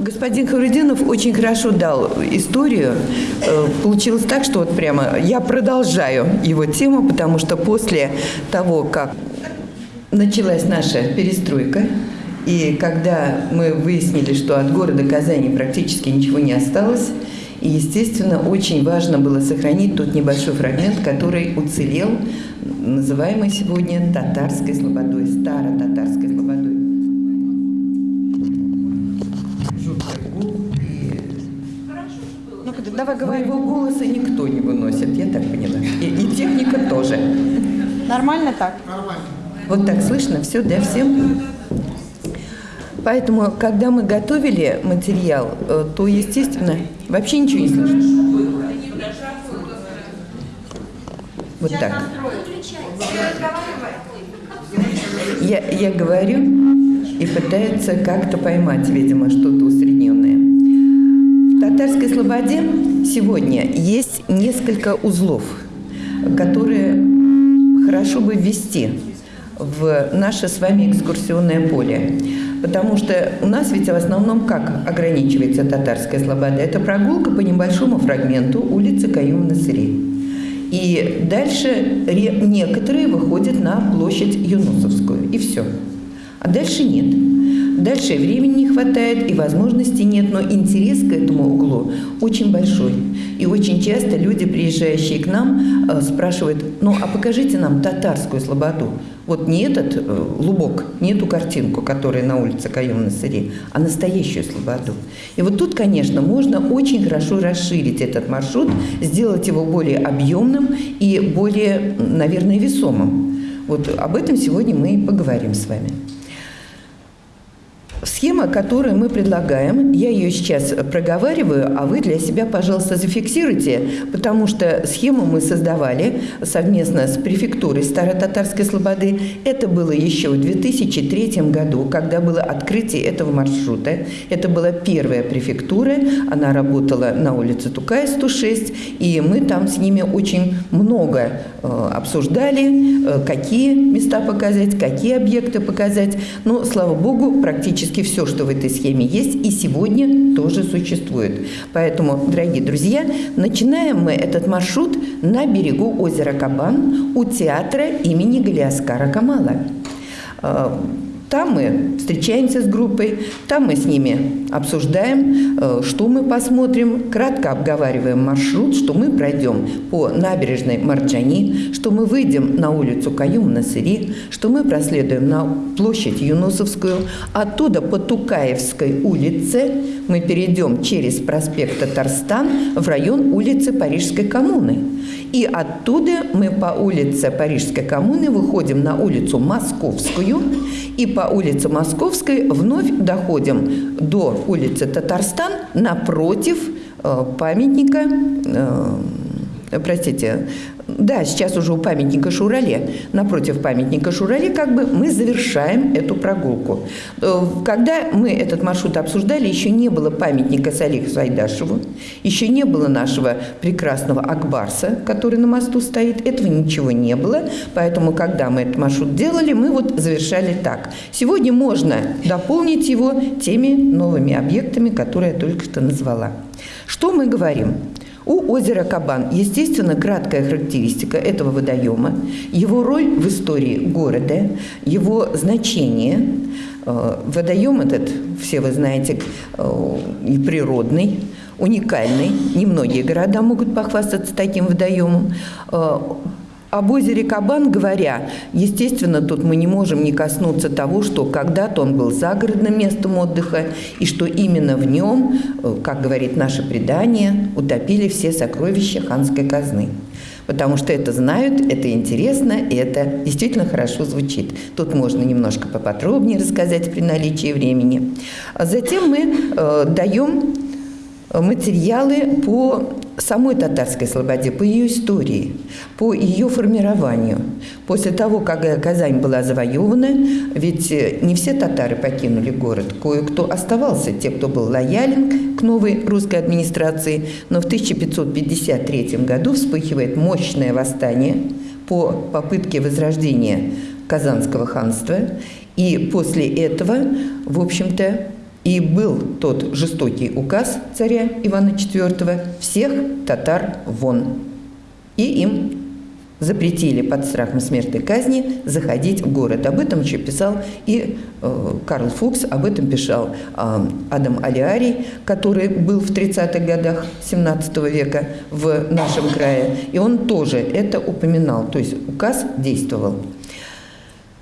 Господин Хавридинов очень хорошо дал историю. Э, Получилось так, что вот прямо я продолжаю его тему, потому что после того, как началась наша перестройка, и когда мы выяснили, что от города Казани практически ничего не осталось, и, естественно, очень важно было сохранить тот небольшой фрагмент, который уцелел, называемый сегодня татарской слободой, старо-татарской слободой. Давай говори. Моего голоса никто не выносит, я так поняла. И, и техника тоже. Нормально так? Вот так слышно все, да, всем? Поэтому, когда мы готовили материал, э, то, естественно, вообще ничего не слышно. Вот так. Я, я говорю и пытаются как-то поймать, видимо, что-то усредненное. В татарской слободе сегодня есть несколько узлов, которые хорошо бы ввести в наше с вами экскурсионное поле. Потому что у нас ведь в основном как ограничивается татарская слобода? Это прогулка по небольшому фрагменту улицы Каюм-Насыри. И дальше некоторые выходят на площадь Юнусовскую. И все. А дальше нет. Дальше времени не хватает и возможностей нет, но интерес к этому углу очень большой. И очень часто люди, приезжающие к нам, э, спрашивают, ну а покажите нам татарскую слободу. Вот не этот э, лубок, не эту картинку, которая на улице Каюм на Сыре, а настоящую слободу. И вот тут, конечно, можно очень хорошо расширить этот маршрут, сделать его более объемным и более, наверное, весомым. Вот об этом сегодня мы и поговорим с вами. Схема, которую мы предлагаем, я ее сейчас проговариваю, а вы для себя, пожалуйста, зафиксируйте, потому что схему мы создавали совместно с префектурой Старо-Татарской Слободы. Это было еще в 2003 году, когда было открытие этого маршрута. Это была первая префектура, она работала на улице Тукая, 106, и мы там с ними очень много э, обсуждали, э, какие места показать, какие объекты показать. Но, слава богу, практически все, что в этой схеме есть, и сегодня тоже существует. Поэтому, дорогие друзья, начинаем мы этот маршрут на берегу озера Кабан у театра имени Галиаскара Камала. Там мы встречаемся с группой, там мы с ними обсуждаем, э, что мы посмотрим, кратко обговариваем маршрут, что мы пройдем по набережной Марджани, что мы выйдем на улицу Каюм-Насыри, что мы проследуем на площадь Юнусовскую, оттуда по Тукаевской улице мы перейдем через проспект Татарстан в район улицы Парижской коммуны. И оттуда мы по улице Парижской коммуны выходим на улицу Московскую. И по улице Московской вновь доходим до улицы Татарстан напротив э, памятника, э, простите, да, сейчас уже у памятника Шурале, напротив памятника Шурале, как бы мы завершаем эту прогулку. Э, Когда мы этот маршрут обсуждали, еще не было памятника Салиху Сайдашеву, еще не было нашего прекрасного Акбарса, который на мосту стоит, этого ничего не было, поэтому, когда мы этот маршрут делали, мы вот завершали так. Сегодня можно дополнить его теми новыми объектами, которые я только что назвала. Что мы говорим? У озера Кабан, естественно, краткая характеристика этого водоема, его роль в истории города, его значение. Э, Водоем этот, все вы знаете, э, и природный, уникальный. Немногие города могут похвастаться таким водоемом. Об озере Кабан говоря, естественно, тут мы не можем не коснуться того, что когда-то он был загородным местом отдыха, и что именно в нем, э, как говорит наше предание, утопили все сокровища ханской казны. Потому что это знают, это интересно, и это действительно хорошо звучит. Тут можно немножко поподробнее рассказать при наличии времени. А затем мы э, даем материалы по самой татарской слободе, по ее истории, по ее формированию. После того, как Казань была завоевана, ведь не все татары покинули город, кое-кто оставался, те, кто был лоялен к новой русской администрации, но в 1553 году вспыхивает мощное восстание по попытке возрождения Казанского ханства, и после этого, в общем-то, И был тот жестокий указ царя Ивана IV «всех татар вон». И им запретили под страхом смертной казни заходить в город. Об этом еще писал и э, Карл Фукс, об этом писал э, Адам Алиарий, который был в 30-х годах 17 века в нашем крае, и он тоже это упоминал, то есть указ действовал.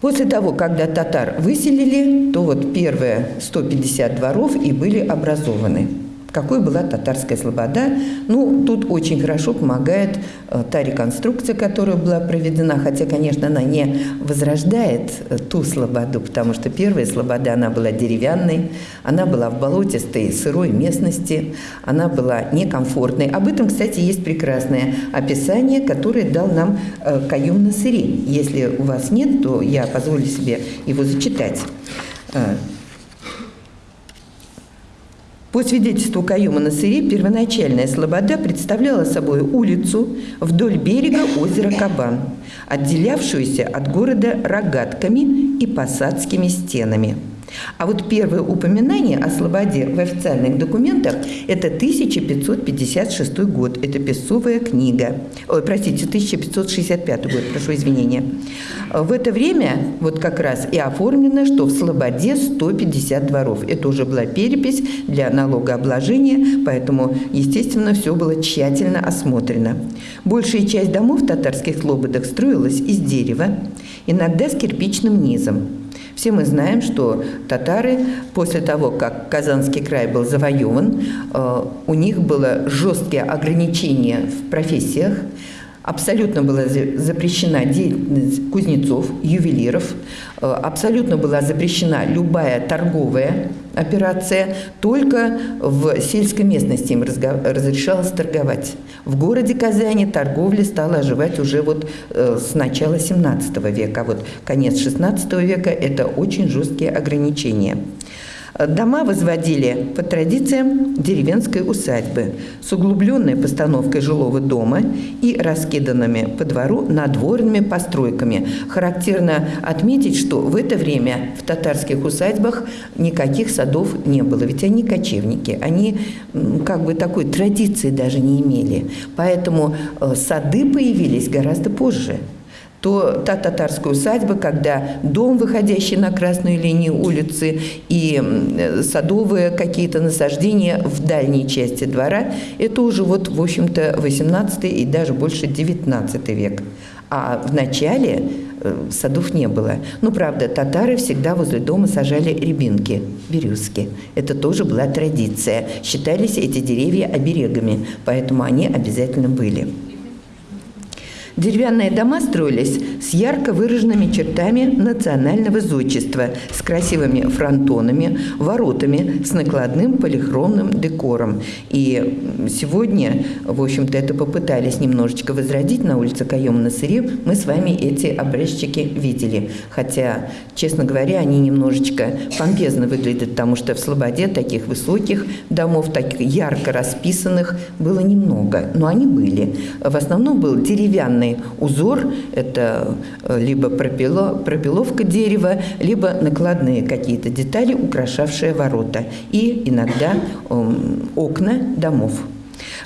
После того, когда татар выселили, то вот первые 150 дворов и были образованы какой была татарская слобода. Ну, тут очень хорошо помогает э, та реконструкция, которая была проведена, хотя, конечно, она не возрождает э, ту слободу, потому что первая слобода, она была деревянной, она была в болотистой сырой местности, она была некомфортной. Об этом, кстати, есть прекрасное описание, которое дал нам э, Каюм Насыри. Если у вас нет, то я позволю себе его зачитать. По свидетельству Каюма Насыри, первоначальная слобода представляла собой улицу вдоль берега озера Кабан, отделявшуюся от города рогатками и посадскими стенами – а вот первое упоминание о Слободе в официальных документах – это 1556 год. Это Песцовая книга. Ой, простите, 1565 год, прошу извинения. В это время вот как раз и оформлено, что в Слободе 150 дворов. Это уже была перепись для налогообложения, поэтому, естественно, все было тщательно осмотрено. Большая часть домов в татарских слободах строилась из дерева, иногда с кирпичным низом. Все мы знаем, что татары после того, как Казанский край был завоеван, э, у них было жесткие ограничения в профессиях, абсолютно была запрещена деятельность кузнецов, ювелиров, э, абсолютно была запрещена любая торговая операция, только в сельской местности им разрешалось торговать. В городе Казани торговля стала оживать уже вот э, с начала 17 века, а вот конец 16 века – это очень жесткие ограничения. Дома возводили по традициям деревенской усадьбы с углубленной постановкой жилого дома и раскиданными по двору надворными постройками. Характерно отметить, что в это время в татарских усадьбах никаких садов не было, ведь они кочевники, они как бы такой традиции даже не имели. Поэтому э, сады появились гораздо позже то та татарская усадьба, когда дом, выходящий на красную линию улицы, и садовые какие-то насаждения в дальней части двора, это уже вот, в общем-то, 18 и даже больше 19 век. А в начале э, садов не было. Ну, правда, татары всегда возле дома сажали рябинки, березки. Это тоже была традиция. Считались эти деревья оберегами, поэтому они обязательно были. Деревянные дома строились с ярко выраженными чертами национального зодчества, с красивыми фронтонами, воротами, с накладным полихромным декором. И сегодня, в общем-то, это попытались немножечко возродить на улице Каема на Сыре. Мы с вами эти образчики видели. Хотя, честно говоря, они немножечко помпезно выглядят, потому что в Слободе таких высоких домов, таких ярко расписанных, было немного. Но они были. В основном был деревянный специальный узор, это э, либо пропило, пропиловка дерева, либо накладные какие-то детали, украшавшие ворота, и иногда эм, окна домов.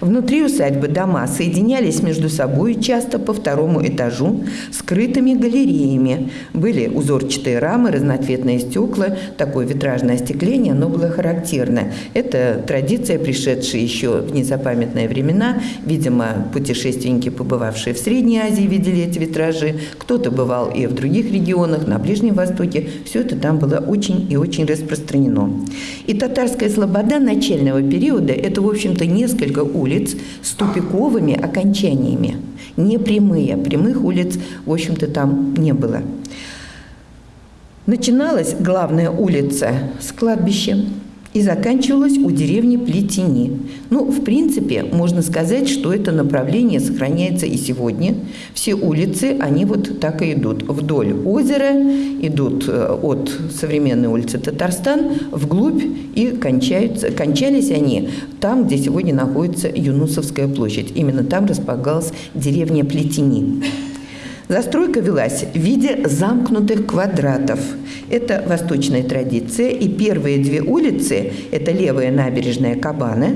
Внутри усадьбы дома соединялись между собой часто по второму этажу скрытыми галереями. Были узорчатые рамы, разноцветные стекла, такое витражное остекление, оно было характерно. Это традиция, пришедшая еще в незапамятные времена. Видимо, путешественники, побывавшие в Средней Азии, видели эти витражи. Кто-то бывал и в других регионах, на Ближнем Востоке. Все это там было очень и очень распространено. И татарская слобода начального периода – это, в общем-то, несколько улиц с тупиковыми окончаниями. Не прямые. Прямых улиц, в общем-то, там не было. Начиналась главная улица с кладбищем, и заканчивалась у деревни Плетени. Ну, в принципе, можно сказать, что это направление сохраняется и сегодня. Все улицы, они вот так и идут. Вдоль озера идут э, от современной улицы Татарстан вглубь и кончаются, кончались они там, где сегодня находится Юнусовская площадь. Именно там располагалась деревня Плетени. Застройка велась в виде замкнутых квадратов. Это восточная традиция. И первые две улицы – это левая набережная Кабаны,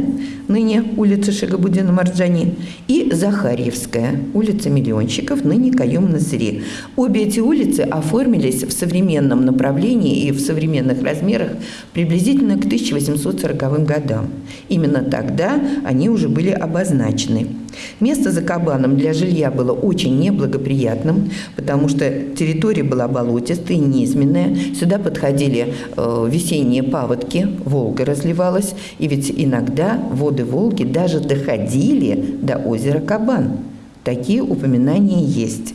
ныне улица Шагабудина Марджани, и Захарьевская, улица Миллионщиков, ныне Каюм Насыри. Обе эти улицы оформились в современном направлении и в современных размерах приблизительно к 1840 годам. Именно тогда они уже были обозначены. Место за кабаном для жилья было очень неблагоприятным, потому что территория была болотистая, низменная. Сюда подходили э, весенние паводки, Волга разливалась, и ведь иногда воды Волги даже доходили до озера Кабан. Такие упоминания есть.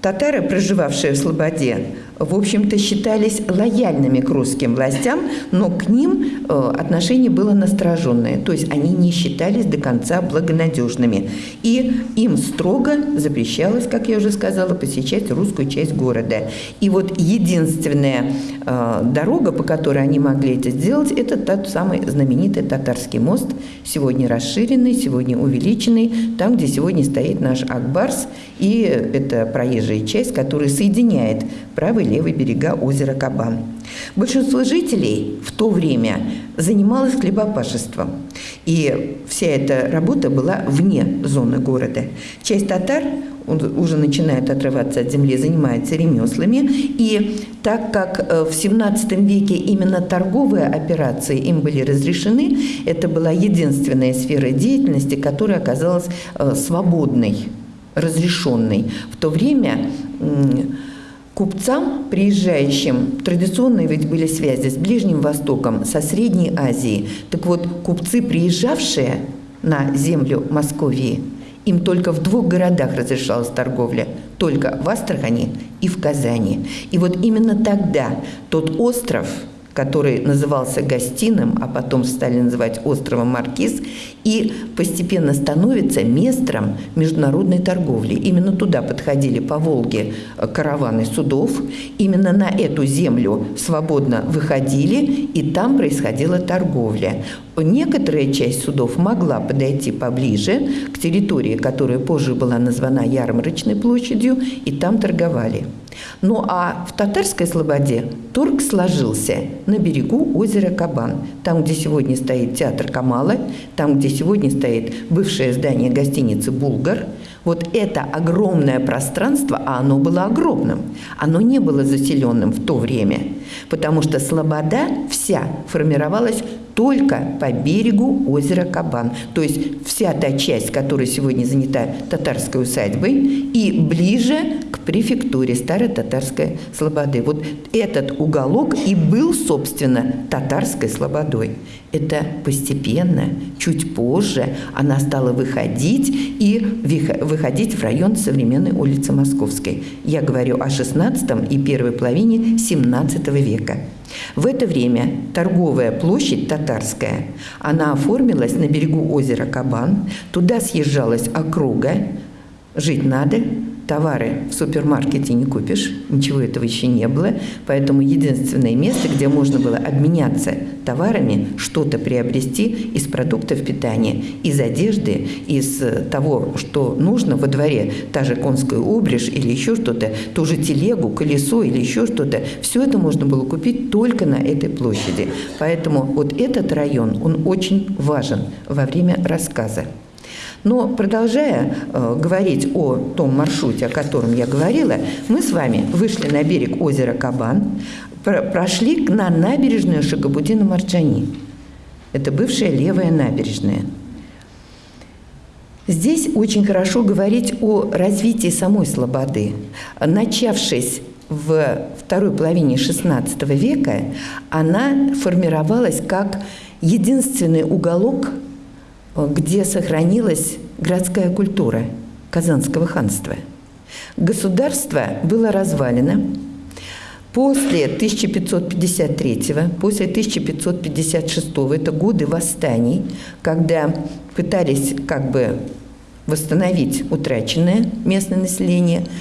Татары, проживавшие в Слободе, в общем-то, считались лояльными к русским властям, но к ним э, отношение было настороженное, то есть они не считались до конца благонадежными. И им строго запрещалось, как я уже сказала, посещать русскую часть города. И вот единственная э, дорога, по которой они могли это сделать, это тот самый знаменитый Татарский мост, сегодня расширенный, сегодня увеличенный, там, где сегодня стоит наш Акбарс, и это проезжая часть, которая соединяет правый левый берега озера Кабан. Большинство жителей в то время занималось хлебопашеством, и вся эта работа была вне зоны города. Часть татар уже начинает отрываться от земли, занимается ремеслами. И так как э, в XVII веке именно торговые операции им были разрешены, это была единственная сфера деятельности, которая оказалась э, свободной, разрешенной. В то время Купцам, приезжающим, традиционные ведь были связи с Ближним Востоком, со Средней Азией. Так вот, купцы, приезжавшие на землю Московии, им только в двух городах разрешалась торговля, только в Астрахани и в Казани. И вот именно тогда тот остров – который назывался Гостиным, а потом стали называть островом Маркиз, и постепенно становится местом международной торговли. Именно туда подходили по Волге э, караваны судов, именно на эту землю свободно выходили, и там происходила торговля. Некоторая часть судов могла подойти поближе к территории, которая позже была названа Ярмарочной площадью, и там торговали. Ну а в Татарской Слободе торг сложился на берегу озера Кабан, там, где сегодня стоит театр Камала, там, где сегодня стоит бывшее здание гостиницы «Булгар», вот это огромное пространство, а оно было огромным, оно не было заселенным в то время, потому что Слобода вся формировалась только по берегу озера Кабан. То есть вся та часть, которая сегодня занята татарской усадьбой, и ближе к префектуре Старой Татарской Слободы. Вот этот уголок и был, собственно, татарской слободой. Это постепенно, чуть позже она стала выходить и выходить в район современной улицы Московской. Я говорю о XVI и первой половине XVII века. В это время торговая площадь татарская, она оформилась на берегу озера Кабан, туда съезжалась округа, жить надо, товары в супермаркете не купишь, ничего этого еще не было, поэтому единственное место, где можно было обменяться товарами, что-то приобрести из продуктов питания, из одежды, из того, что нужно во дворе, та же конская упряжь или еще что-то, ту же телегу, колесо или еще что-то, все это можно было купить только на этой площади. Поэтому вот этот район, он очень важен во время рассказа. Но продолжая э, говорить о том маршруте, о котором я говорила, мы с вами вышли на берег озера Кабан, прошли на набережную Шагабудина Марджани. Это бывшая левая набережная. Здесь очень хорошо говорить о развитии самой Слободы. Начавшись в второй половине XVI века, она формировалась как единственный уголок где сохранилась городская культура Казанского ханства. Государство было развалено. После 1553, после 1556, это годы восстаний, когда пытались как бы восстановить утраченное местное население –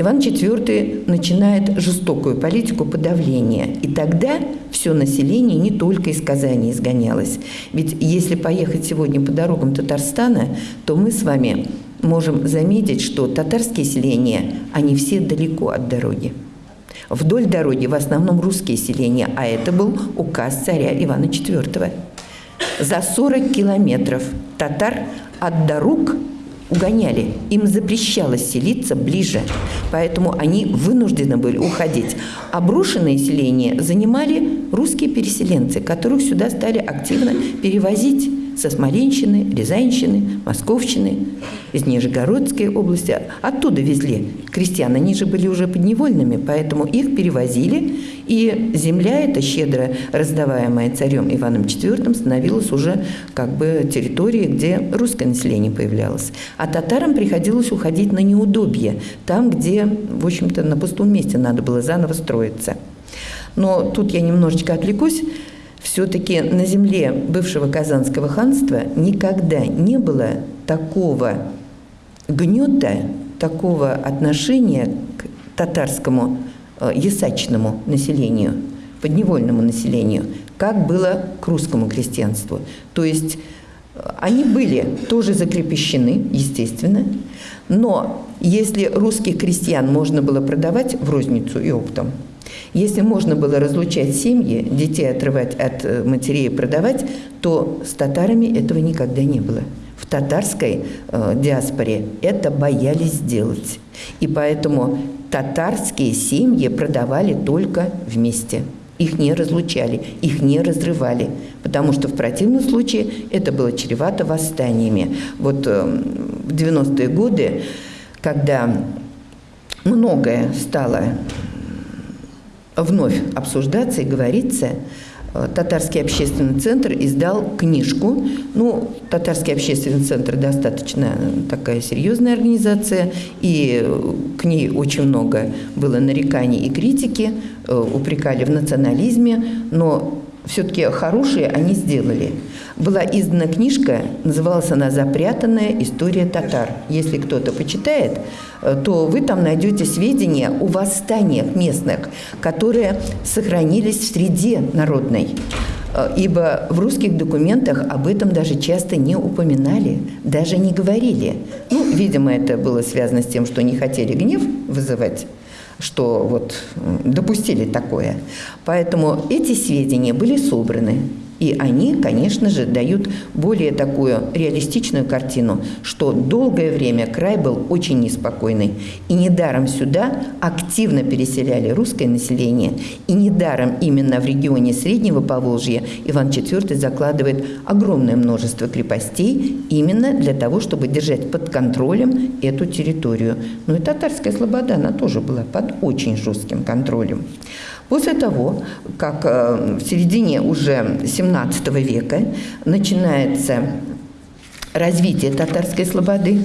Иван IV начинает жестокую политику подавления. И тогда все население не только из Казани изгонялось. Ведь если поехать сегодня по дорогам Татарстана, то мы с вами можем заметить, что татарские селения, они все далеко от дороги. Вдоль дороги в основном русские селения, а это был указ царя Ивана IV. За 40 километров татар от дорог угоняли. Им запрещалось селиться ближе, поэтому они вынуждены были уходить. Обрушенные селения занимали русские переселенцы, которых сюда стали активно перевозить со Смоленщины, Рязанщины, Московщины, из Нижегородской области. Оттуда везли крестьян. Они же были уже подневольными, поэтому их перевозили. И земля эта, щедро раздаваемая царем Иваном IV, становилась уже как бы территорией, где русское население появлялось. А татарам приходилось уходить на неудобье, там, где, в общем-то, на пустом месте надо было заново строиться. Но тут я немножечко отвлекусь. Все-таки на земле бывшего Казанского ханства никогда не было такого гнета, такого отношения к татарскому э, ясачному населению, подневольному населению, как было к русскому крестьянству. То есть э, они были тоже закрепощены, естественно, но если русских крестьян можно было продавать в розницу и оптом, если можно было разлучать семьи, детей отрывать от э, матерей и продавать, то с татарами этого никогда не было. В татарской э, диаспоре это боялись сделать. И поэтому татарские семьи продавали только вместе. Их не разлучали, их не разрывали, потому что в противном случае это было чревато восстаниями. Вот э, в 90-е годы, когда многое стало вновь обсуждаться и говориться, э, Татарский общественный центр издал книжку. Ну, Татарский общественный центр достаточно такая серьезная организация, и к ней очень много было нареканий и критики, э, упрекали в национализме, но все-таки хорошие они сделали. Была издана книжка, называлась она «Запрятанная история татар». Если кто-то почитает, э, то вы там найдете сведения о восстаниях местных, которые сохранились в среде народной. Э, ибо в русских документах об этом даже часто не упоминали, даже не говорили. Ну, видимо, это было связано с тем, что не хотели гнев вызывать что вот допустили такое. Поэтому эти сведения были собраны и они, конечно же, дают более такую реалистичную картину, что долгое время край был очень неспокойный. И недаром сюда активно переселяли русское население. И недаром именно в регионе Среднего Поволжья Иван IV закладывает огромное множество крепостей именно для того, чтобы держать под контролем эту территорию. Ну и татарская слобода, она тоже была под очень жестким контролем. После того, как э, в середине уже 17 века начинается развитие татарской слободы,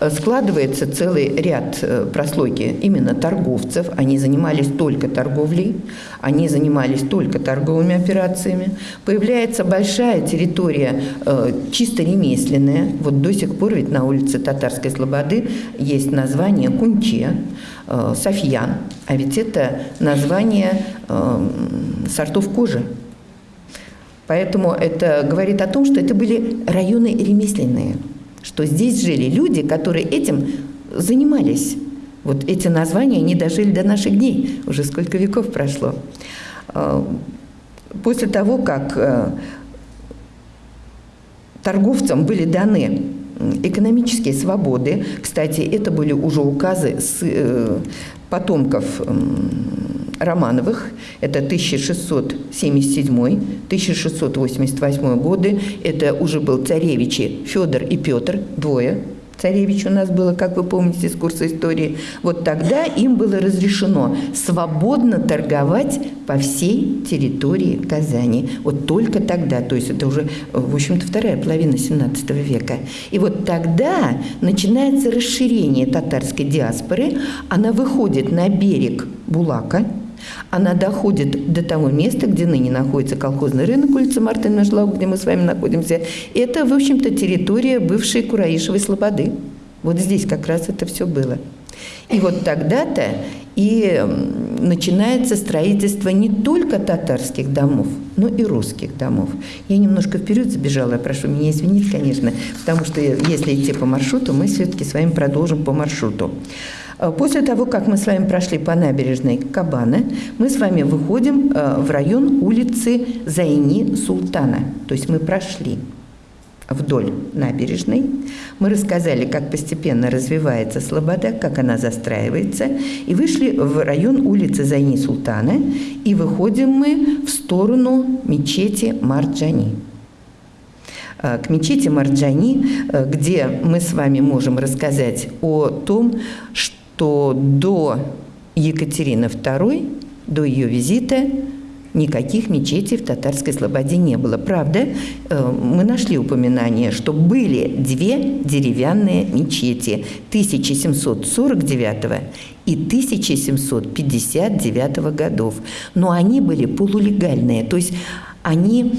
э, складывается целый ряд э, прослойки именно торговцев. Они занимались только торговлей, они занимались только торговыми операциями. Появляется большая территория чисто ремесленная. Вот до сих пор ведь на улице Татарской Слободы есть название Кунче. Э, Софьян, а ведь это название э, сортов кожи. Поэтому это говорит о том, что это были районы ремесленные, что здесь жили люди, которые этим занимались. Вот эти названия, они дожили до наших дней, уже сколько веков прошло. Э, после того, как торговцам были даны экономические свободы. Кстати, это были уже указы э, потомков Романовых, это 1677-1688 годы, это уже был царевичи Федор и Петр, двое царевич у нас было, как вы помните из курса истории, вот тогда им было разрешено свободно торговать по всей территории Казани. Вот только тогда, то есть это уже, в общем-то, вторая половина 17 века. И вот тогда начинается расширение татарской диаспоры, она выходит на берег Булака, она доходит до того места, где ныне находится колхозный рынок, улица Мартына Жлау, где мы с вами находимся. Это, в общем-то, территория бывшей Кураишевой Слободы. Вот здесь как раз это все было. И вот тогда-то И начинается строительство не только татарских домов, но и русских домов. Я немножко вперед забежала, прошу меня извинить, конечно, потому что если идти по маршруту, мы все-таки с вами продолжим по маршруту. А после того, как мы с вами прошли по набережной Кабана, мы с вами выходим э, в район улицы Зайни Султана. То есть мы прошли вдоль набережной. Мы рассказали, как постепенно развивается Слобода, как она застраивается, и вышли в район улицы Зайни Султана, и выходим мы в сторону мечети Марджани э, к мечети Марджани, э, где мы с вами можем рассказать о том, что до Екатерины II, до ее визита, никаких мечетей в татарской слободе не было. Правда, э, мы нашли упоминание, что были две деревянные мечети 1749 и 1759 годов, но они были полулегальные, то есть они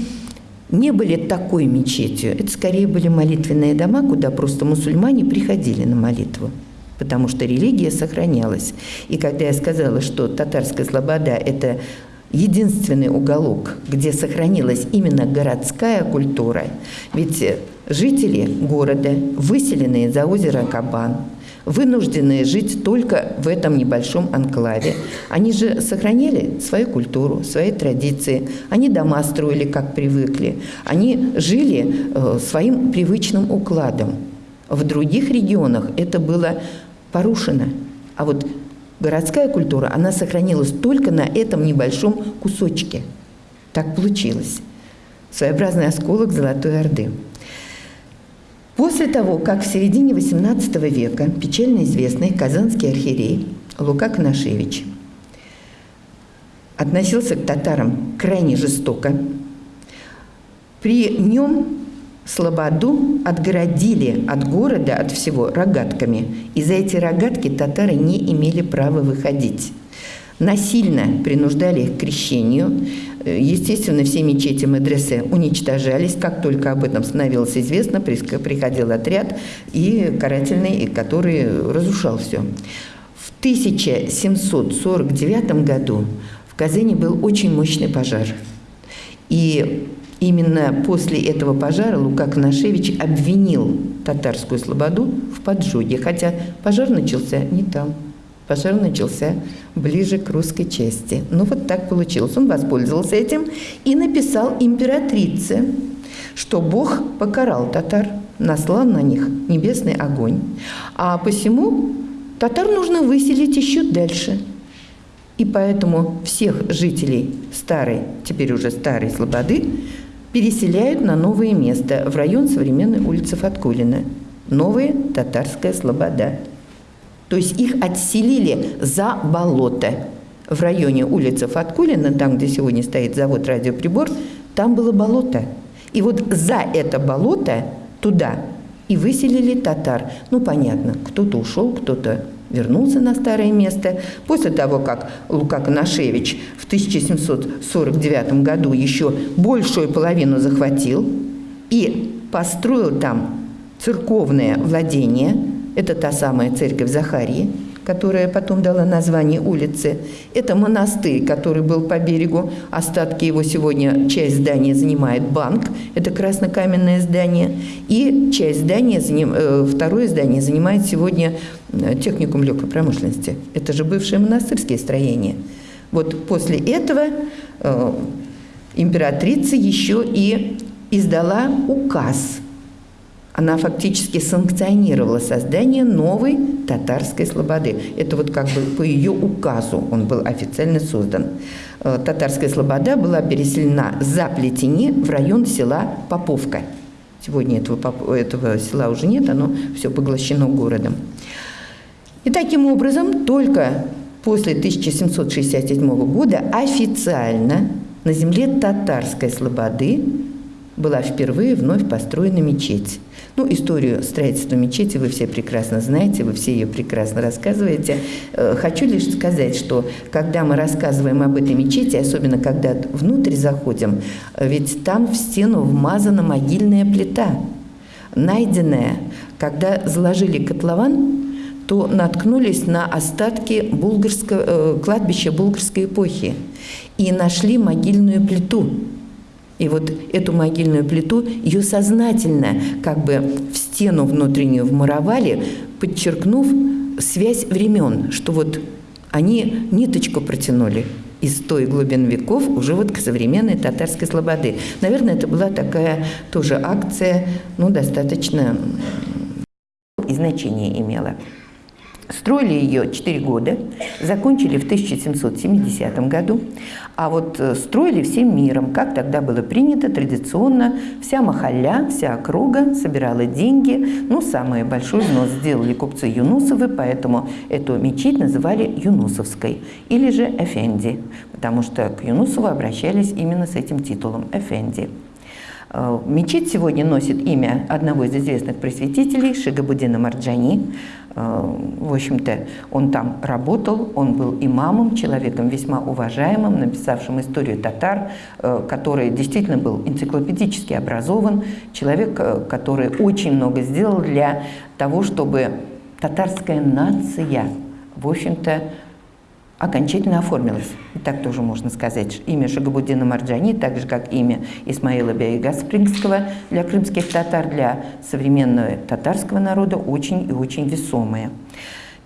не были такой мечетью, это скорее были молитвенные дома, куда просто мусульмане приходили на молитву потому что религия сохранялась. И когда я сказала, что татарская слобода – это единственный уголок, где сохранилась именно городская культура. Ведь жители города, выселенные за озеро Кабан, вынужденные жить только в этом небольшом анклаве. Они же сохраняли свою культуру, свои традиции. Они дома строили, как привыкли. Они жили э, своим привычным укладом. В других регионах это было порушено. А вот городская культура, она сохранилась только на этом небольшом кусочке. Так получилось. Своеобразный осколок Золотой Орды. После того, как в середине XVIII века печально известный казанский архиерей Лука Коношевич относился к татарам крайне жестоко, при нем Слободу отгородили от города, от всего, рогатками. И за эти рогатки татары не имели права выходить. Насильно принуждали их к крещению. Естественно, все мечети медресе уничтожались. Как только об этом становилось известно, приходил отряд и карательный, который разрушал все. В 1749 году в Казани был очень мощный пожар. И Именно после этого пожара Лука Коношевич обвинил татарскую слободу в поджоге, хотя пожар начался не там. Пожар начался ближе к русской части. Ну вот так получилось. Он воспользовался этим и написал императрице, что Бог покарал татар, наслал на них небесный огонь. А посему татар нужно выселить еще дальше. И поэтому всех жителей старой, теперь уже старой Слободы, переселяют на новое место в район современной улицы Фаткулина. Новая татарская слобода. То есть их отселили за болото. В районе улицы Фаткулина, там, где сегодня стоит завод «Радиоприбор», там было болото. И вот за это болото туда и выселили татар. Ну, понятно, кто-то ушел, кто-то вернулся на старое место. После того, как Лука Коношевич в 1749 году еще большую половину захватил и построил там церковное владение, это та самая церковь Захарии, которая потом дала название улице. Это монастырь, который был по берегу. Остатки его сегодня, часть здания занимает банк. Это краснокаменное здание. И часть здания, э, второе здание занимает сегодня э, техникум легкой промышленности. Это же бывшие монастырские строения. Вот после этого э, императрица еще и издала указ – она фактически санкционировала создание новой татарской слободы. Это вот как бы по ее указу он был официально создан. Э, татарская слобода была переселена за Плетени в район села Поповка. Сегодня этого, этого села уже нет, оно все поглощено городом. И таким образом только после 1767 года официально на земле татарской слободы была впервые вновь построена мечеть. Ну, историю строительства мечети вы все прекрасно знаете, вы все ее прекрасно рассказываете. Э, хочу лишь сказать, что когда мы рассказываем об этой мечети, особенно когда внутрь заходим, э, ведь там в стену вмазана могильная плита, найденная, когда заложили котлован, то наткнулись на остатки булгарского, э, кладбища булгарской эпохи и нашли могильную плиту. И вот эту могильную плиту, ее сознательно как бы в стену внутреннюю вмуровали, подчеркнув связь времен, что вот они ниточку протянули из той глубин веков уже вот к современной татарской слободы. Наверное, это была такая тоже акция, ну, достаточно и значение имела. Строили ее 4 года, закончили в 1770 году, а вот э, строили всем миром, как тогда было принято традиционно. Вся махаля, вся округа собирала деньги. Ну, самый большой взнос сделали купцы Юнусовы, поэтому эту мечеть называли Юнусовской или же Эфенди, потому что к Юнусову обращались именно с этим титулом Эфенди. Э, мечеть сегодня носит имя одного из известных просветителей, Шигабудина Марджани. Э, в общем-то, он там работал, он был имамом, человеком весьма уважаемым, написавшим историю татар, э, который действительно был энциклопедически образован, человек, который очень много сделал для того, чтобы татарская нация, в общем-то, окончательно оформилось. И так тоже можно сказать. Имя Шагабуддина Марджани, так же как имя Исмаила Бейга Спрингского для крымских татар, для современного татарского народа очень и очень весомое.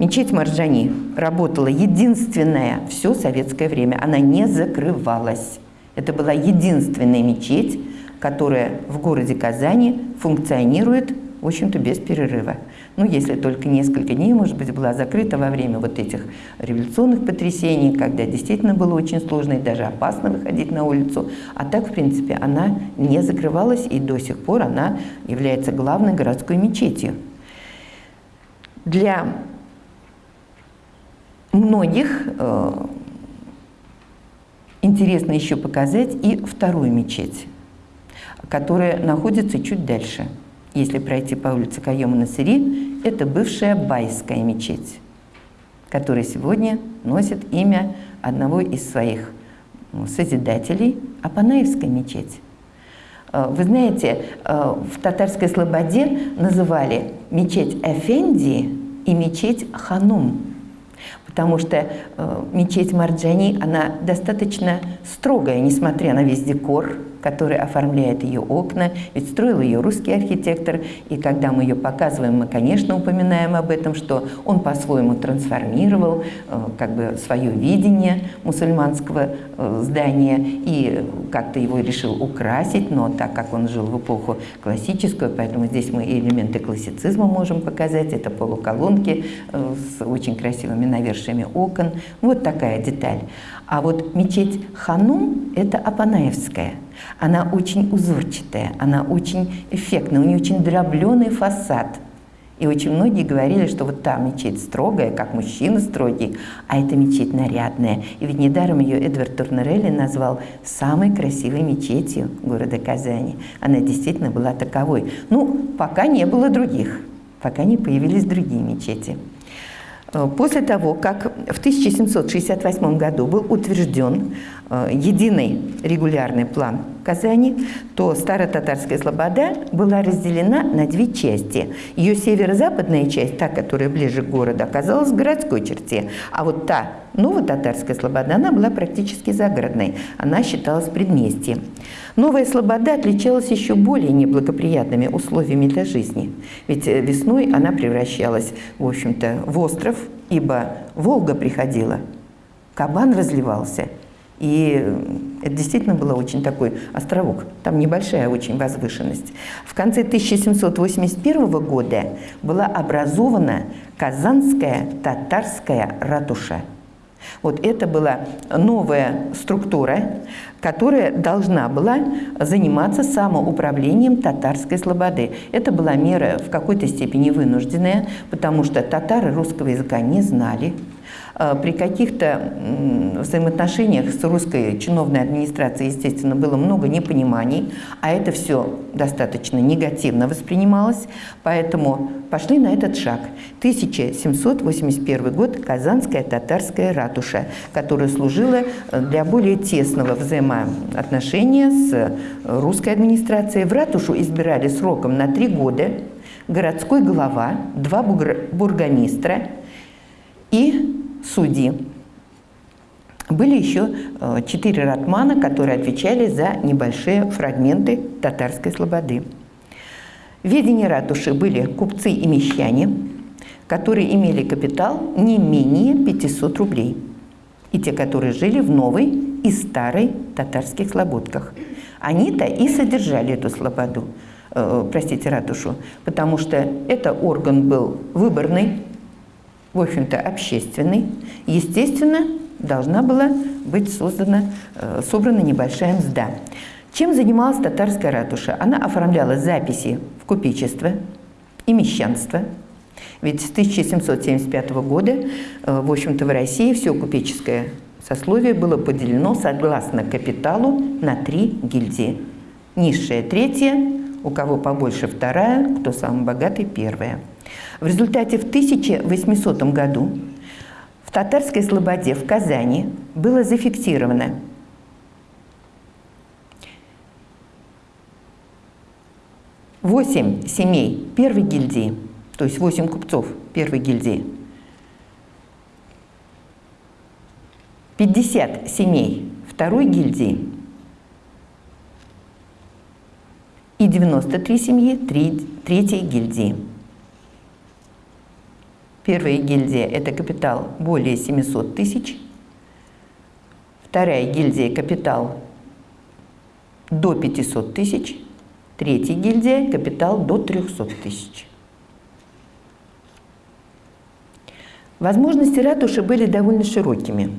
Мечеть Марджани работала единственная все советское время. Она не закрывалась. Это была единственная мечеть, которая в городе Казани функционирует, в общем-то, без перерыва ну, если только несколько дней, может быть, была закрыта во время вот этих революционных потрясений, когда действительно было очень сложно и даже опасно выходить на улицу. А так, в принципе, она не закрывалась, и до сих пор она является главной городской мечетью. Для многих э, интересно еще показать и вторую мечеть, которая находится чуть дальше – если пройти по улице Кайома Насыри, это бывшая Байская мечеть, которая сегодня носит имя одного из своих созидателей – Апанаевская мечеть. Э, вы знаете, э, в татарской слободе называли мечеть Эфенди и мечеть Ханум, потому что э, мечеть Марджани, она достаточно строгая, несмотря на весь декор, который оформляет ее окна, ведь строил ее русский архитектор, и когда мы ее показываем, мы, конечно, упоминаем об этом, что он по-своему трансформировал э, как бы свое видение мусульманского здания и как-то его решил украсить, но так как он жил в эпоху классическую, поэтому здесь мы элементы классицизма можем показать, это полуколонки э, с очень красивыми навершиями окон, вот такая деталь. А вот мечеть Ханум – это Апанаевская. Она очень узорчатая, она очень эффектная, у нее очень дробленый фасад. И очень многие говорили, что вот та мечеть строгая, как мужчина строгий, а эта мечеть нарядная. И ведь недаром ее Эдвард Турнерелли назвал самой красивой мечетью города Казани. Она действительно была таковой. Ну, пока не было других, пока не появились другие мечети. Э, после того, как в 1768 году был утвержден единый регулярный план Казани, то Старо-Татарская Слобода была разделена на две части. Ее северо-западная часть, та, которая ближе к городу, оказалась в городской черте, а вот та Ново-Татарская Слобода, она была практически загородной, она считалась предместьем. Новая Слобода отличалась еще более неблагоприятными условиями для жизни, ведь э, весной она превращалась, в общем-то, в остров, ибо Волга приходила, кабан разливался – и это действительно был очень такой островок. Там небольшая очень возвышенность. В конце 1781 года была образована Казанская татарская ратуша. Вот это была новая структура, которая должна была заниматься самоуправлением татарской слободы. Это была мера в какой-то степени вынужденная, потому что татары русского языка не знали, Э, при каких-то взаимоотношениях с русской чиновной администрацией, естественно, было много непониманий, а это все достаточно негативно воспринималось, поэтому пошли на этот шаг. 1781 год – Казанская татарская ратуша, которая служила э, для более тесного взаимоотношения с русской администрацией. В ратушу избирали сроком на три года – городской глава, два бургомистра и судьи. Были еще э, четыре ратмана, которые отвечали за небольшие фрагменты татарской слободы. В ведении ратуши были купцы и мещане, которые имели капитал не менее 500 рублей, и те, которые жили в новой и старой татарских слободках. Они-то и содержали эту слободу, э, простите, ратушу, потому что это орган был выборный, в общем-то, общественный. Естественно, должна была быть создана, э, собрана небольшая мзда. Чем занималась татарская ратуша? Она оформляла записи в купечество и мещанство. Ведь с 1775 года, э, в общем-то, в России все купеческое сословие было поделено согласно капиталу на три гильдии. Низшая – третья, у кого побольше – вторая, кто самый богатый – первая. В результате в 1800 году в татарской слободе в Казани было зафиксировано восемь семей первой гильдии, то есть восемь купцов первой гильдии, 50 семей второй гильдии и 93 семьи третьей гильдии. Первая гильдия – это капитал более 700 тысяч. Вторая гильдия – капитал до 500 тысяч. Третья гильдия – капитал до 300 тысяч. Возможности ратуши были довольно широкими.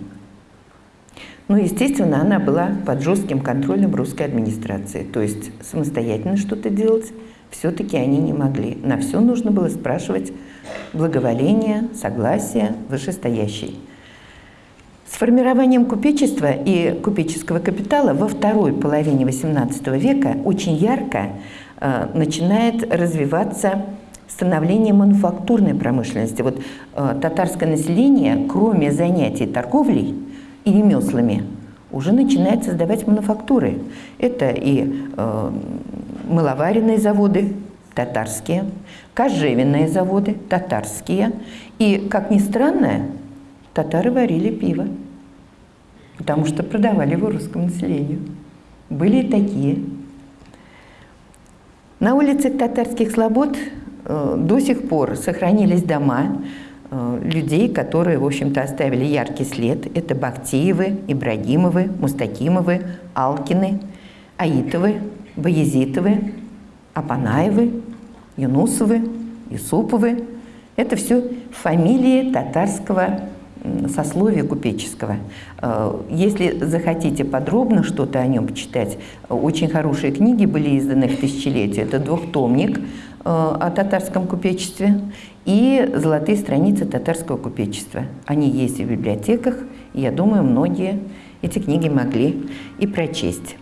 Но, естественно, она была под жестким контролем русской администрации. То есть самостоятельно что-то делать все-таки они не могли. На все нужно было спрашивать благоволение, согласие вышестоящей. С формированием купечества и купеческого капитала во второй половине XVIII века очень ярко э, начинает развиваться становление мануфактурной промышленности. Вот э, татарское население, кроме занятий торговлей и ремеслами, уже начинает создавать мануфактуры. Это и э, мыловаренные заводы татарские, кожевенные заводы татарские. И, как ни странно, татары варили пиво, потому что продавали его русскому населению. Были и такие. На улицах татарских слобод э, до сих пор сохранились дома э, людей, которые, в общем-то, оставили яркий след. Это Бахтиевы, Ибрагимовы, Мустакимовы, Алкины, Аитовы, Баязитовы, Апанаевы, Юнусовы, Юсуповы. Это все фамилии татарского сословия купеческого. Э, если захотите подробно что-то о нем почитать, очень хорошие книги были изданы в тысячелетие. Это двухтомник э, о татарском купечестве и золотые страницы татарского купечества. Они есть в библиотеках, и я думаю, многие эти книги могли и прочесть.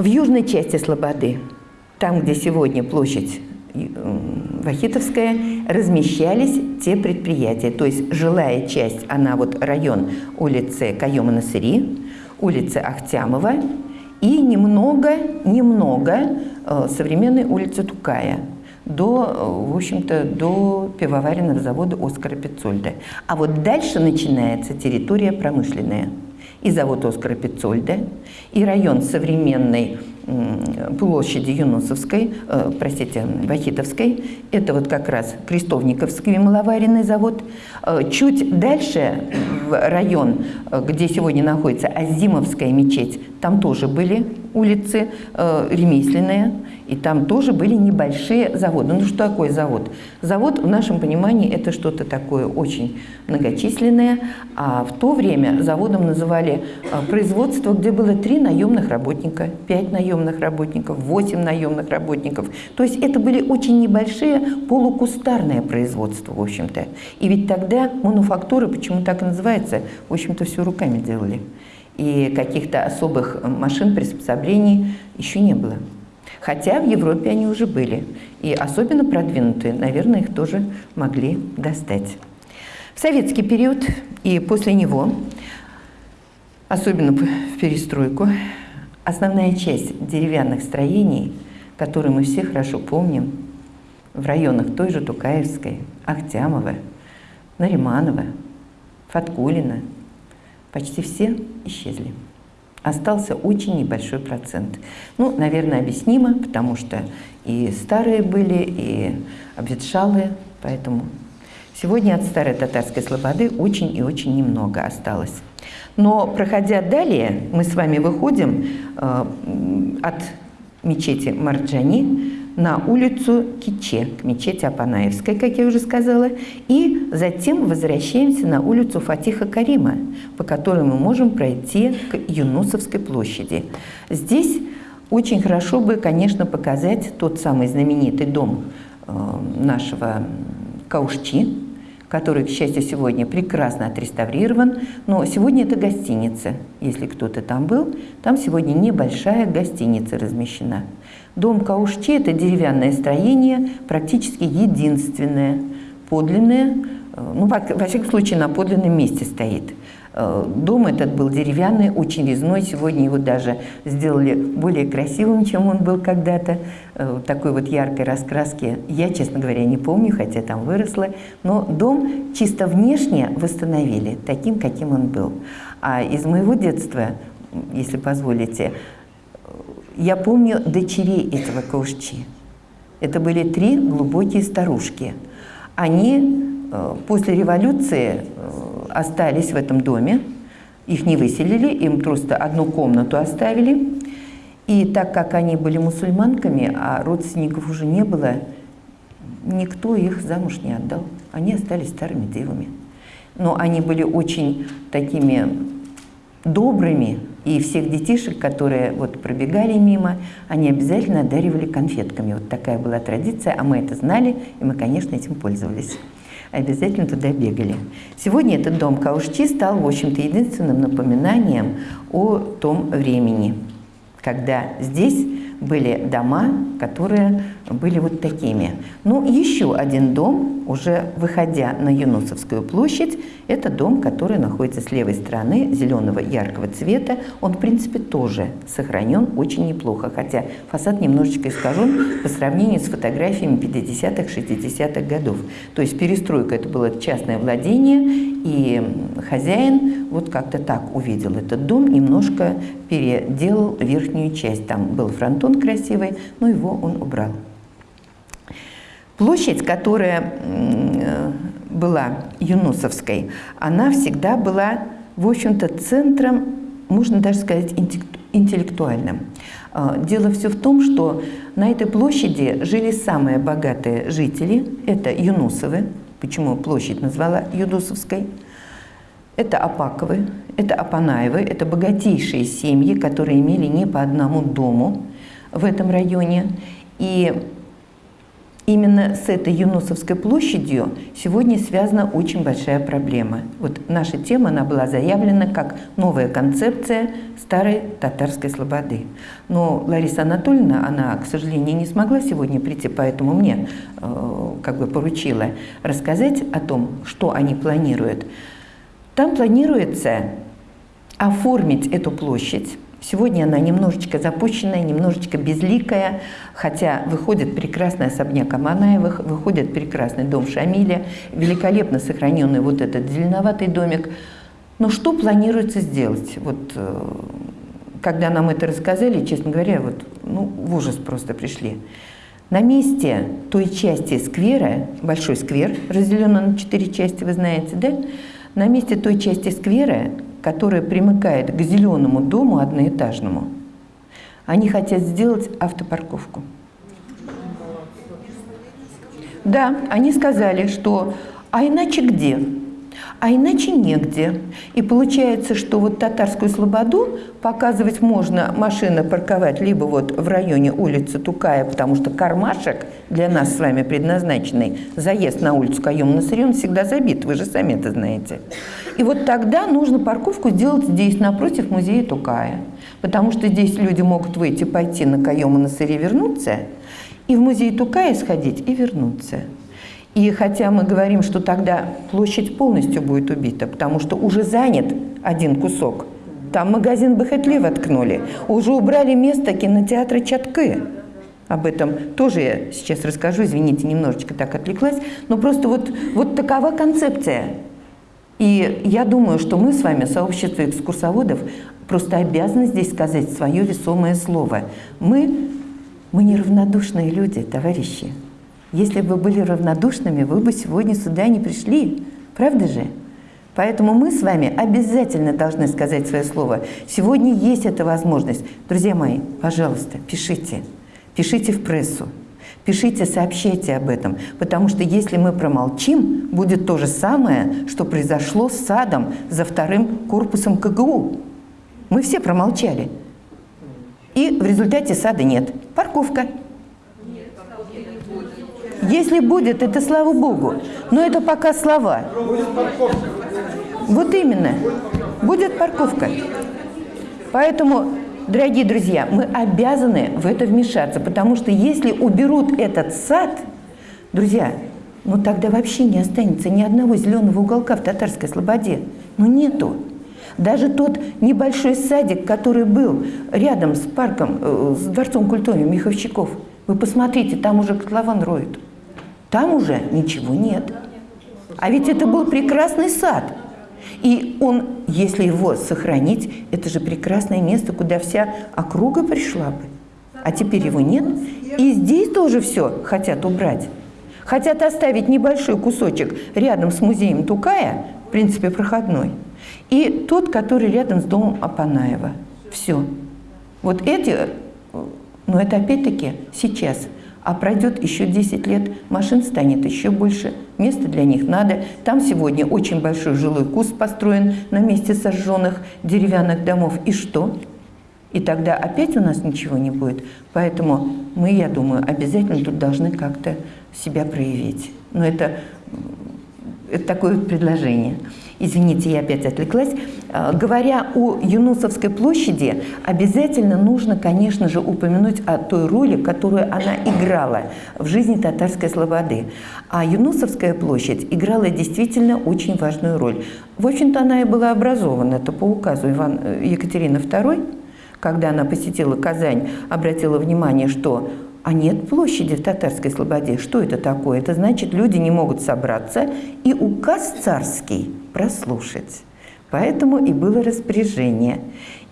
В южной части Слободы, там, где сегодня площадь Вахитовская, размещались те предприятия. То есть жилая часть, она вот район улицы Каема-Насыри, улицы Ахтямова и немного, немного э, современной улицы Тукая до, э, в общем-то, до пивоваренного завода Оскара Пиццольда. А вот дальше начинается территория промышленная и завод Оскара Пиццольда, и район современной площади Юнусовской, э, простите, Вахитовской, это вот как раз Крестовниковский мыловаренный завод. Э, чуть дальше, в район, э, где сегодня находится Азимовская мечеть, там тоже были улицы э, ремесленные, и там тоже были небольшие заводы. Ну что такое завод? Завод в нашем понимании это что-то такое очень многочисленное, а в то время заводом называли производство, где было три наемных работника, пять наемных работников, восемь наемных работников. То есть это были очень небольшие полукустарные производства, в общем-то. И ведь тогда мануфактуры, почему так и называется, в общем-то все руками делали и каких-то особых машин, приспособлений еще не было. Хотя в Европе они уже были. И особенно продвинутые, наверное, их тоже могли достать. В советский период и после него, особенно в перестройку, основная часть деревянных строений, который мы все хорошо помним, в районах той же Тукаевской, Ахтямова, Нариманова, Фаткулина, почти все исчезли. Остался очень небольшой процент. Ну, наверное, объяснимо, потому что и старые были, и обветшалые, поэтому сегодня от старой татарской слободы очень и очень немного осталось. Но, проходя далее, мы с вами выходим э, от мечети Марджани на улицу Киче, к мечети Апанаевской, как я уже сказала, и затем возвращаемся на улицу Фатиха Карима, по которой мы можем пройти к Юнусовской площади. Здесь очень хорошо бы, конечно, показать тот самый знаменитый дом э, нашего Каушчи, который, к счастью, сегодня прекрасно отреставрирован. Но сегодня это гостиница. Если кто-то там был, там сегодня небольшая гостиница размещена. Дом Каушчи – это деревянное строение, практически единственное, подлинное, э, ну, во, всяком случае, на подлинном месте стоит. Э, дом этот был деревянный, очень резной. Сегодня его даже сделали более красивым, чем он был когда-то. Э, такой вот яркой раскраски я, честно говоря, не помню, хотя там выросла. Но дом чисто внешне восстановили таким, каким он был. А из моего детства, если позволите, я помню дочерей этого Каушчи. Это были три глубокие старушки. Они э, после революции остались в этом доме, их не выселили, им просто одну комнату оставили. И так как они были мусульманками, а родственников уже не было, никто их замуж не отдал. Они остались старыми девами. Но они были очень такими добрыми, и всех детишек, которые вот пробегали мимо, они обязательно одаривали конфетками. Вот такая была традиция, а мы это знали, и мы, конечно, этим пользовались обязательно туда бегали. Сегодня этот дом Каушчи стал, в общем-то, единственным напоминанием о том времени, когда здесь были дома, которые были вот такими. Ну, еще один дом, уже выходя на Юнусовскую площадь, это дом, который находится с левой стороны, зеленого яркого цвета. Он, в принципе, тоже сохранен очень неплохо, хотя фасад немножечко искажен по сравнению с фотографиями 50-х, 60-х годов. То есть перестройка – это было частное владение, и хозяин вот как-то так увидел этот дом, немножко переделал верхнюю часть. Там был фронтон красивый, но его он убрал. Площадь, которая была Юнусовской, она всегда была, в общем-то, центром, можно даже сказать, интеллектуальным. А, дело все в том, что на этой площади жили самые богатые жители. Это Юнусовы, почему площадь назвала Юнусовской. Это Апаковы, это Апанаевы, это богатейшие семьи, которые имели не по одному дому в этом районе. И Именно с этой Юнусовской площадью сегодня связана очень большая проблема. Вот наша тема, она была заявлена как новая концепция старой татарской слободы. Но Лариса Анатольевна, она, к сожалению, не смогла сегодня прийти, поэтому мне э, как бы поручила рассказать о том, что они планируют. Там планируется оформить эту площадь Сегодня она немножечко запущенная, немножечко безликая, хотя выходит прекрасный особняк Аманаевых, выходит прекрасный дом Шамиля, великолепно сохраненный вот этот зеленоватый домик. Но что планируется сделать? Вот, э, когда нам это рассказали, честно говоря, вот, ну, в ужас просто пришли. На месте той части сквера, большой сквер, разделенный на четыре части, вы знаете, да? На месте той части сквера которая примыкает к зеленому дому одноэтажному, они хотят сделать автопарковку. Да, они сказали, что «а иначе где?» А иначе негде. И получается, что вот татарскую слободу показывать можно, машина парковать либо вот в районе улицы Тукая, потому что кармашек для нас с вами предназначенный, заезд на улицу Каем Насырен всегда забит, вы же сами это знаете. И вот тогда нужно парковку сделать здесь, напротив музея Тукая. Потому что здесь люди могут выйти, пойти на Каема на сыре вернуться, и в музей Тукая сходить и вернуться. И хотя мы говорим, что тогда площадь полностью будет убита, потому что уже занят один кусок, там магазин Бахетле воткнули, уже убрали место кинотеатра Чатки. об этом тоже я сейчас расскажу, извините, немножечко так отвлеклась, но просто вот, вот такова концепция. И я думаю, что мы с вами, сообщество экскурсоводов, просто обязаны здесь сказать свое весомое слово. Мы, мы неравнодушные люди, товарищи. Если бы вы были равнодушными, вы бы сегодня сюда не пришли. Правда же? Поэтому мы с вами обязательно должны сказать свое слово. Сегодня есть эта возможность. Друзья мои, пожалуйста, пишите. Пишите в прессу. Пишите, сообщайте об этом, потому что если мы промолчим, будет то же самое, что произошло с садом за вторым корпусом КГУ. Мы все промолчали. И в результате сада нет. Парковка. Если будет, это слава Богу. Но это пока слова. Вот именно. Будет парковка. Поэтому, дорогие друзья, мы обязаны в это вмешаться, потому что если уберут этот сад, друзья, ну тогда вообще не останется ни одного зеленого уголка в Татарской Слободе. Ну нету. Даже тот небольшой садик, который был рядом с парком, э, с Дворцом культуры Миховщиков, вы посмотрите, там уже котлован роют. Там уже ничего нет. А ведь это был прекрасный сад. И он, если его сохранить, это же прекрасное место, куда вся округа пришла бы. А теперь его нет. И здесь тоже все хотят убрать. Хотят оставить небольшой кусочек рядом с музеем Тукая, в принципе, проходной, и тот, который рядом с домом Апанаева. Все. Вот эти, но это опять-таки сейчас – а пройдет еще 10 лет, машин станет еще больше, места для них надо. Там сегодня очень большой жилой куст построен на месте сожженных деревянных домов. И что? И тогда опять у нас ничего не будет. Поэтому мы, я думаю, обязательно тут должны как-то себя проявить. Но это, это такое предложение. Извините, я опять отвлеклась. А, говоря о Юнусовской площади, обязательно нужно, конечно же, упомянуть о той роли, которую она играла в жизни татарской слободы. А Юнусовская площадь играла действительно очень важную роль. В общем-то, она и была образована, это по указу Иван, э, Екатерины II, когда она посетила Казань, обратила внимание, что а нет площади в татарской слободе. Что это такое? Это значит, люди не могут собраться, и указ царский прослушать. Поэтому и было распоряжение.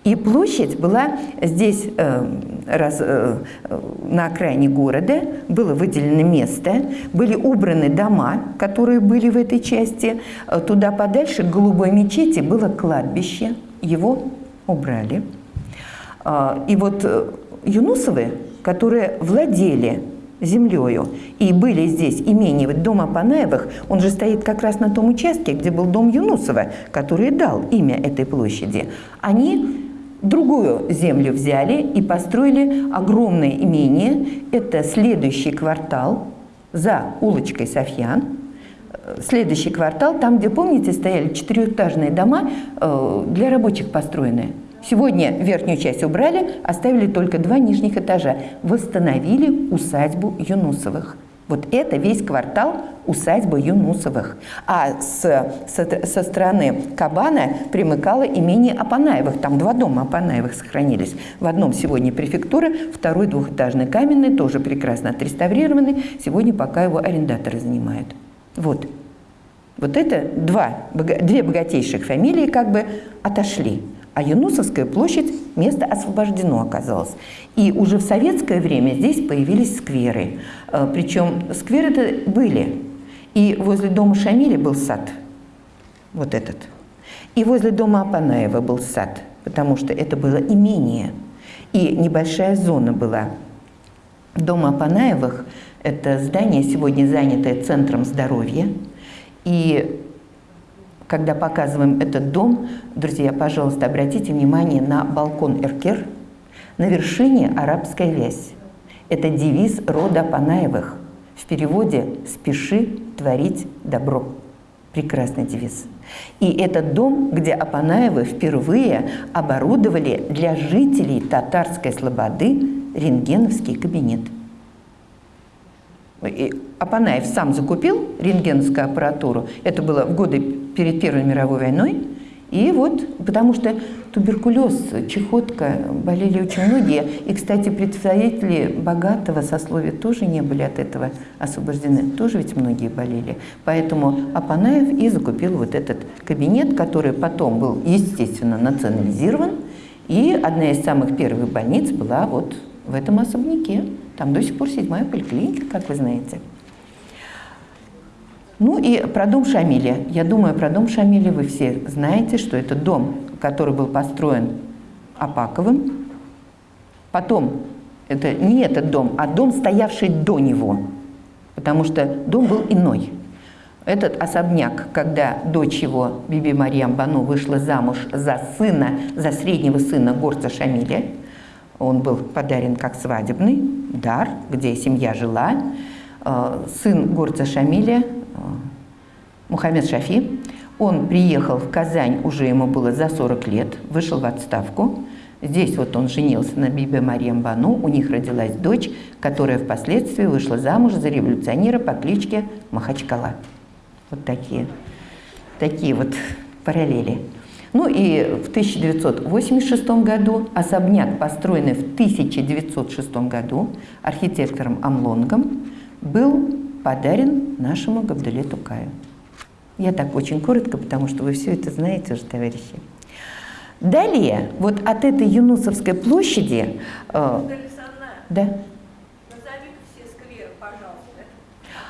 И площадь была здесь, э, раз, э, на окраине города, было выделено место, были убраны дома, которые были в этой части. Э, туда подальше, к Голубой мечети, было кладбище, его убрали. Э, и вот э, Юнусовы, которые владели землею. И были здесь имения, вот дом Апанаевых, он же стоит как раз на том участке, где был дом Юнусова, который дал имя этой площади. Они другую землю взяли и построили огромное имение. Это следующий квартал за улочкой Софьян. Следующий квартал, там, где, помните, стояли четырехэтажные дома, э, для рабочих построенные. Сегодня верхнюю часть убрали, оставили только два нижних этажа. Восстановили усадьбу Юнусовых. Вот это весь квартал усадьбы Юнусовых. А с, со, со стороны Кабана примыкало имение Апанаевых. Там два дома Апанаевых сохранились. В одном сегодня префектура, второй двухэтажный каменный, тоже прекрасно отреставрированный. Сегодня пока его арендаторы занимают. Вот. Вот это два, две богатейших фамилии как бы отошли а Юнусовская площадь место освобождено оказалось. И уже в советское время здесь появились скверы. Э, Причем скверы это были. И возле дома Шамиля был сад, вот этот. И возле дома Апанаева был сад, потому что это было имение. И небольшая зона была. Дом Апанаевых – это здание, сегодня занятое центром здоровья. И когда показываем этот дом, друзья, пожалуйста, обратите внимание на балкон Эркер, на вершине арабская вязь. Это девиз рода Панаевых. В переводе «спеши творить добро». Прекрасный девиз. И этот дом, где Апанаевы впервые оборудовали для жителей татарской слободы рентгеновский кабинет. И Апанаев сам закупил рентгеновскую аппаратуру. Это было в годы перед Первой мировой войной. И вот, потому что туберкулез, чехотка болели очень многие. И, кстати, представители богатого сословия тоже не были от этого освобождены. Тоже ведь многие болели. Поэтому Апанаев и закупил вот этот кабинет, который потом был, естественно, национализирован. И одна из самых первых больниц была вот в этом особняке. Там до сих пор седьмая поликлиника, как вы знаете. Ну и про дом Шамиля. Я думаю, про дом Шамиля вы все знаете, что это дом, который был построен Апаковым. Потом, это не этот дом, а дом, стоявший до него, потому что дом был иной. Этот особняк, когда дочь его, Биби Марьям Бану, вышла замуж за сына, за среднего сына горца Шамиля, он был подарен как свадебный дар, где семья жила. Э, сын горца Шамиля Мухаммед Шафи. Он приехал в Казань, уже ему было за 40 лет, вышел в отставку. Здесь вот он женился на Бибе Марьям Бану, у них родилась дочь, которая впоследствии вышла замуж за революционера по кличке Махачкала. Вот такие, такие вот параллели. Ну и в 1986 году особняк, построенный в 1906 году архитектором Амлонгом, был подарен нашему Габдуле Тукаю. Я так очень коротко, потому что вы все это знаете уже, товарищи. Далее, вот от этой Юнусовской площади... Э, да.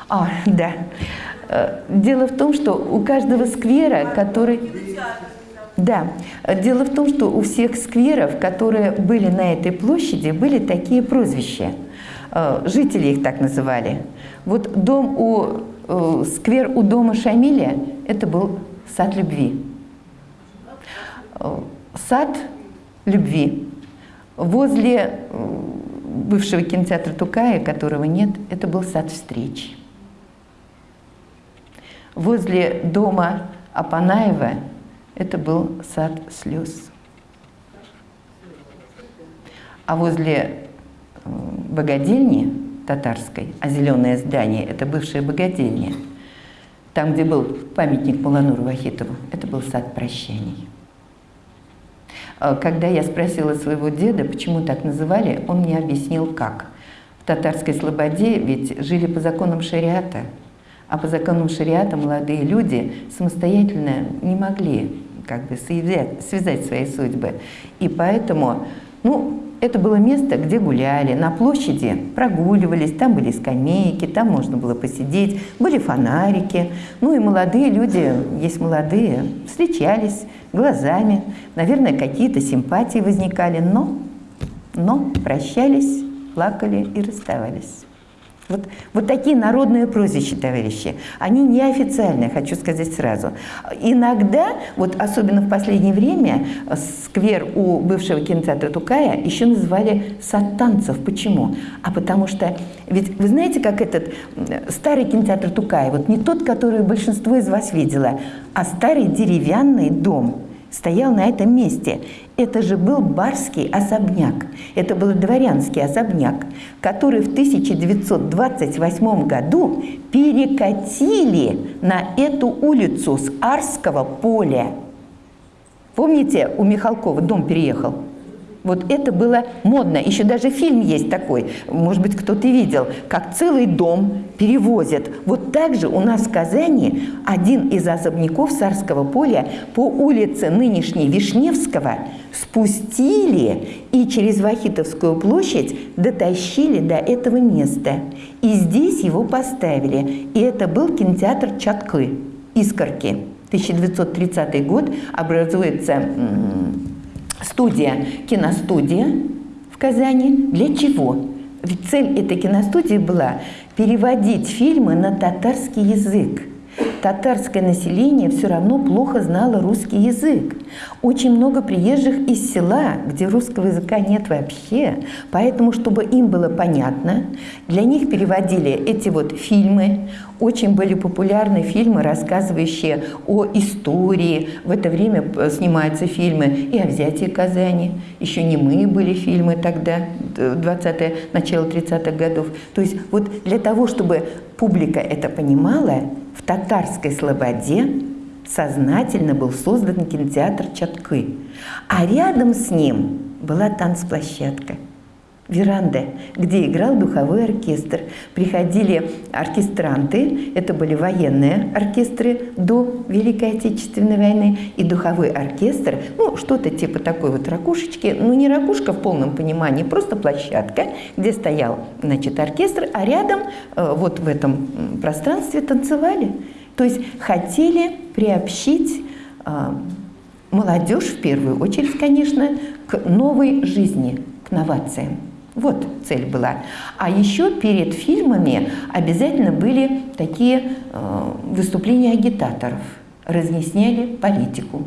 А, да. Э, дело в том, что у каждого сквера, который... Да. Дело в том, что у всех скверов, которые были на этой площади, были такие прозвища. Э, жители их так называли. Вот дом у Э, сквер у дома Шамиля – это был сад любви. Э, сад любви. Возле э, бывшего кинотеатра Тукая, которого нет, это был сад встреч. Возле дома Апанаева это был сад слез. А возле богадельни татарской, а зеленое здание – это бывшая богадельня. Там, где был памятник Мулануру Вахитову, это был сад прощаний. А когда я спросила своего деда, почему так называли, он мне объяснил, как. В татарской слободе ведь жили по законам шариата, а по законам шариата молодые люди самостоятельно не могли как бы связать, связать свои судьбы. И поэтому, ну, это было место, где гуляли, на площади прогуливались, там были скамейки, там можно было посидеть, были фонарики. Ну и молодые люди, есть молодые, встречались глазами, наверное, какие-то симпатии возникали, но, но прощались, плакали и расставались. Вот, вот такие народные прозвища, товарищи, они неофициальные, хочу сказать сразу. Иногда, вот особенно в последнее время, сквер у бывшего кинотеатра Тукая еще называли сад танцев. Почему? А потому что, ведь вы знаете, как этот старый кинотеатр Тукая, вот не тот, который большинство из вас видела, а старый деревянный дом – стоял на этом месте. Это же был барский особняк, это был дворянский особняк, который в 1928 году перекатили на эту улицу с Арского поля. Помните, у Михалкова дом переехал? Вот это было модно. Еще даже фильм есть такой, может быть, кто-то видел, как целый дом перевозят. Вот так же у нас в Казани один из особняков Царского поля по улице нынешней Вишневского спустили и через Вахитовскую площадь дотащили до этого места. И здесь его поставили. И это был кинотеатр Чаткы, Искорки. 1930 год образуется студия, киностудия в Казани. Для чего? Ведь цель этой киностудии была переводить фильмы на татарский язык татарское население все равно плохо знало русский язык. Очень много приезжих из села, где русского языка нет вообще. Поэтому, чтобы им было понятно, для них переводили эти вот фильмы. Очень были популярны фильмы, рассказывающие о истории. В это время снимаются фильмы и о взятии Казани. Еще не мы были фильмы тогда, 20-е, начало 30-х годов. То есть вот для того, чтобы публика это понимала, в татарской слободе сознательно был создан кинотеатр Чаткы, а рядом с ним была танцплощадка – веранда, где играл духовой оркестр. Приходили оркестранты, это были военные оркестры до Великой Отечественной войны, и духовой оркестр, ну, что-то типа такой вот ракушечки, ну, не ракушка в полном понимании, просто площадка, где стоял, значит, оркестр, а рядом, э, вот в этом пространстве танцевали. То есть хотели приобщить э, молодежь, в первую очередь, конечно, к новой жизни, к новациям. Вот цель была. А еще перед фильмами обязательно были такие э, выступления агитаторов. Разъясняли политику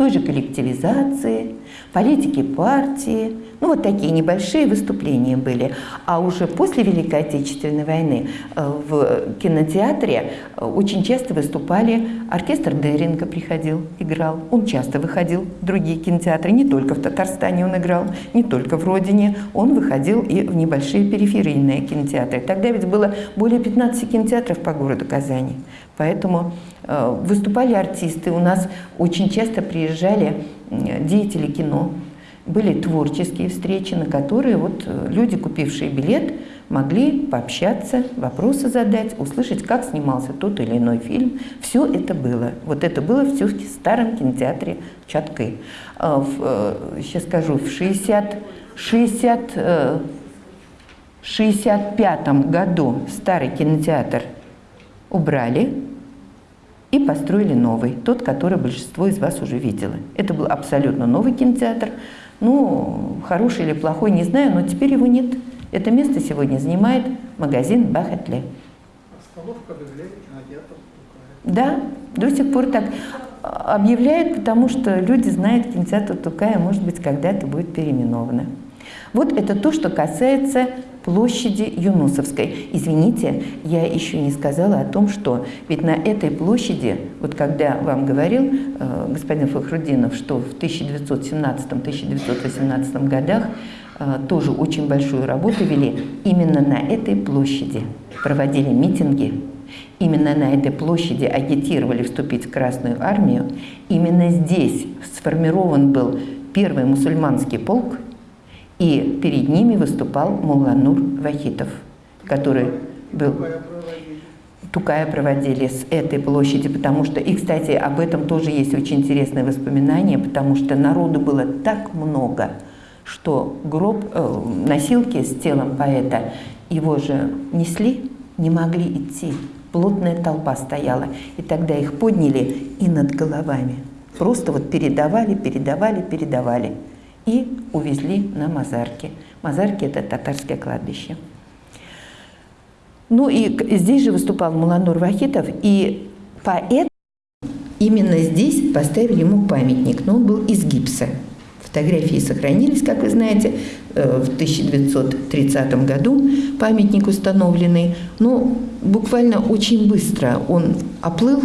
той же коллективизации, политики партии. Ну, вот такие небольшие выступления были. А уже после Великой Отечественной войны э, в кинотеатре э, очень часто выступали, оркестр Деринга приходил, играл. Он часто выходил в другие кинотеатры, не только в Татарстане он играл, не только в Родине, он выходил и в небольшие периферийные кинотеатры. Тогда ведь было более 15 кинотеатров по городу Казани. Поэтому выступали артисты, у нас очень часто приезжали деятели кино, были творческие встречи, на которые вот э, люди, купившие билет, могли пообщаться, вопросы задать, услышать, как снимался тот или иной фильм. Все это было. Вот это было все в старом кинотеатре Чаткы. Э, сейчас скажу, в 60, 60, 65 году старый кинотеатр убрали, и построили новый, тот, который большинство из вас уже видело. Это был абсолютно новый кинотеатр. Ну, хороший или плохой, не знаю, но теперь его нет. Это место сегодня занимает магазин Бахатле. Остановка объявляет кинотеатр Да, до сих пор так объявляют, потому что люди знают, кинотеатр Тукая, может быть, когда-то будет переименовано. Вот это то, что касается площади Юнусовской. Извините, я еще не сказала о том, что ведь на этой площади, вот когда вам говорил э, господин Фахрудинов, что в 1917-1918 годах э, тоже очень большую работу вели, именно на этой площади проводили митинги, именно на этой площади агитировали вступить в Красную армию, именно здесь сформирован был первый мусульманский полк, и перед ними выступал Муланур Вахитов, который был... Тукая проводили с этой площади, потому что, и, кстати, об этом тоже есть очень интересное воспоминание, потому что народу было так много, что гроб, э, носилки с телом поэта, его же несли, не могли идти. Плотная толпа стояла, и тогда их подняли и над головами. Просто вот передавали, передавали, передавали и увезли на Мазарки. Мазарки – это татарское кладбище. Ну и здесь же выступал Муланур Вахитов, и поэт именно здесь поставили ему памятник, но он был из гипса. Фотографии сохранились, как вы знаете, э, в 1930 году памятник установленный, но буквально очень быстро он оплыл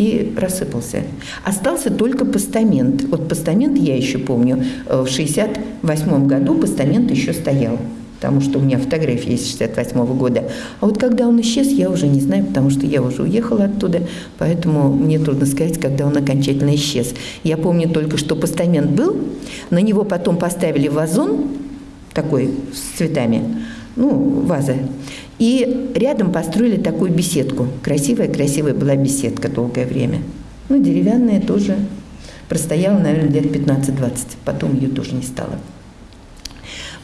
и рассыпался. Остался только постамент. Вот постамент я еще помню, э, в 68 году постамент еще стоял потому что у меня фотография есть 68 -го года. А вот когда он исчез, я уже не знаю, потому что я уже уехала оттуда, поэтому мне трудно сказать, когда он окончательно исчез. Я помню только, что постамент был, на него потом поставили вазон, такой с цветами, ну, ваза, и рядом построили такую беседку. Красивая-красивая была беседка долгое время. Ну, деревянная тоже. Простояла, наверное, лет 15-20. Потом ее тоже не стало.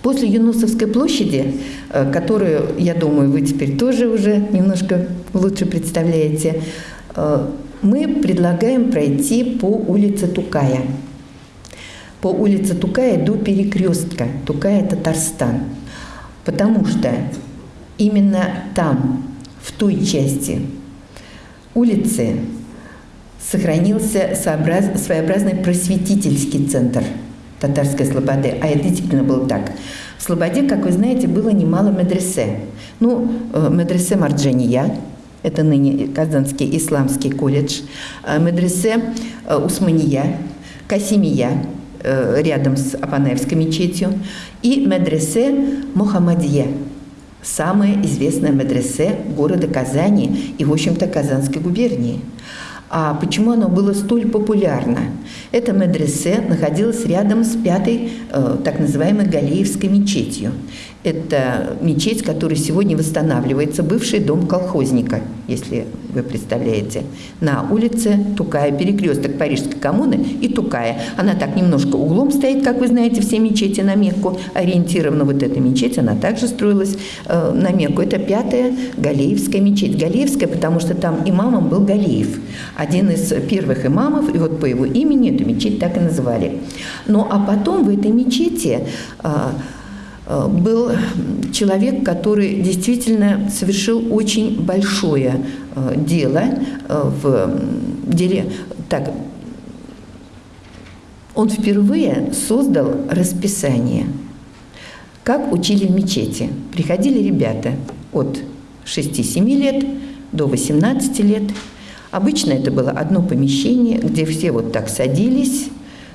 После Юнусовской площади, э, которую, я думаю, вы теперь тоже уже немножко лучше представляете, э, мы предлагаем пройти по улице Тукая. По улице Тукая до перекрестка. Тукая – Татарстан. Потому что именно там, в той части улицы, сохранился своеобразный просветительский центр татарской слободы. А это действительно было так. В Слободе, как вы знаете, было немало медресе. Ну, э, медресе Марджания, это ныне Казанский исламский колледж, э, медресе э, Усмания, Касимия, рядом с Апанаевской мечетью, и медресе Мухаммадия, самое известное медресе города Казани и, в общем-то, Казанской губернии. А почему оно было столь популярно? Это медресе находилось рядом с пятой, э, так называемой Галеевской мечетью. Это мечеть, которая сегодня восстанавливается, бывший дом колхозника, если вы представляете, на улице Тукая, перекресток Парижской коммуны и Тукая. Она так немножко углом стоит, как вы знаете, все мечети на Мекку ориентирована. Вот эта мечеть, она также строилась э, на Мекку. Это пятая Галеевская мечеть. Галеевская, потому что там имамом был Галеев, один из первых имамов, и вот по его имени эту мечеть так и называли. Ну а потом в этой мечети Э, был человек, который действительно совершил очень большое э, дело э, в деле. Так, он впервые создал расписание, как учили в мечети. Приходили ребята от 6-7 лет до 18 лет. Обычно это было одно помещение, где все вот так садились,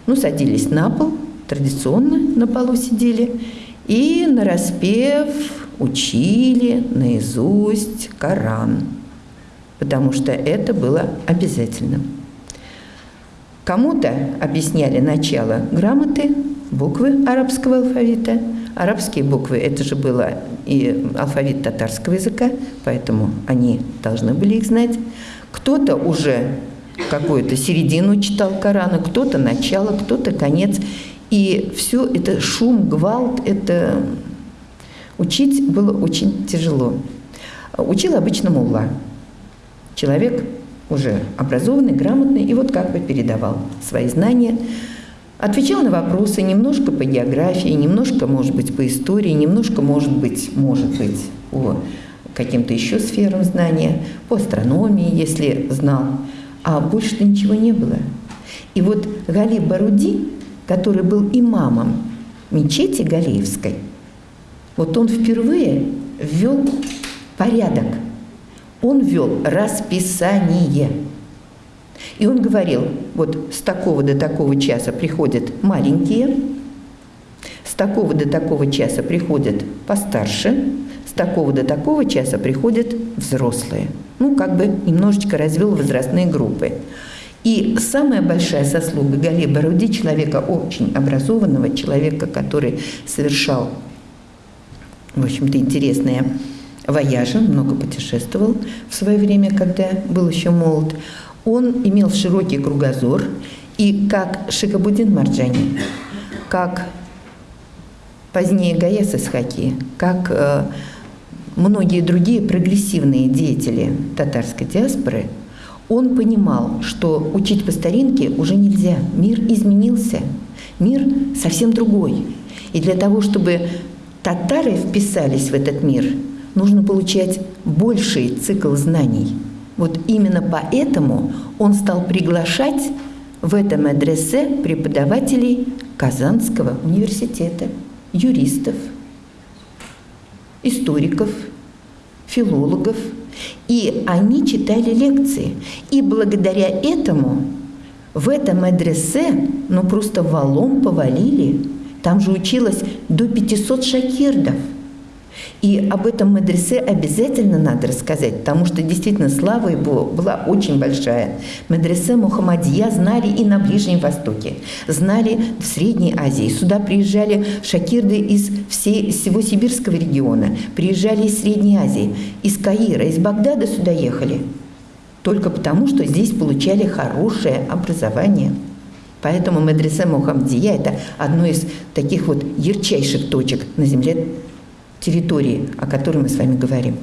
ну, садились на пол, традиционно на полу сидели, и на распев учили наизусть Коран, потому что это было обязательным. Кому-то объясняли начало грамоты, буквы арабского алфавита. Арабские буквы – это же было и алфавит татарского языка, поэтому они должны были их знать. Кто-то уже какую-то середину читал Корана, кто-то начало, кто-то конец. И все это шум, гвалт, это учить было очень тяжело. Учил обычно мулла. Человек уже образованный, грамотный, и вот как бы передавал свои знания, отвечал на вопросы немножко по географии, немножко, может быть, по истории, немножко, может быть, может быть, по каким-то еще сферам знания, по астрономии, если знал, а больше ничего не было. И вот Гали Баруди который был имамом мечети Галиевской, вот он впервые ввел порядок. Он ввел расписание. И он говорил, вот с такого до такого часа приходят маленькие, с такого до такого часа приходят постарше, с такого до такого часа приходят взрослые. Ну, как бы немножечко развел возрастные группы. И самая большая заслуга Гали Баруди, человека очень образованного, человека, который совершал, в общем-то, интересные вояжи, много путешествовал в свое время, когда был еще молод, он имел широкий кругозор, и как Шикабудин Марджани, как позднее Гаяс Исхаки, как э, многие другие прогрессивные деятели татарской диаспоры – он понимал, что учить по старинке уже нельзя. Мир изменился. Мир совсем другой. И для того, чтобы татары вписались в этот мир, нужно получать больший цикл знаний. Вот именно поэтому он стал приглашать в этом адресе преподавателей Казанского университета, юристов, историков, филологов – и они читали лекции. И благодаря этому в этом адресе, ну просто валом повалили. Там же училось до 500 шакирдов – и об этом медресе обязательно надо рассказать, потому что действительно слава его была очень большая. Медресе Мухаммадия знали и на Ближнем Востоке, знали в Средней Азии. Сюда приезжали шакирды из всей, всего сибирского региона, приезжали из Средней Азии, из Каира, из Багдада сюда ехали. Только потому, что здесь получали хорошее образование. Поэтому медресе Мухаммадия – это одно из таких вот ярчайших точек на земле территории, о которой мы с вами говорим.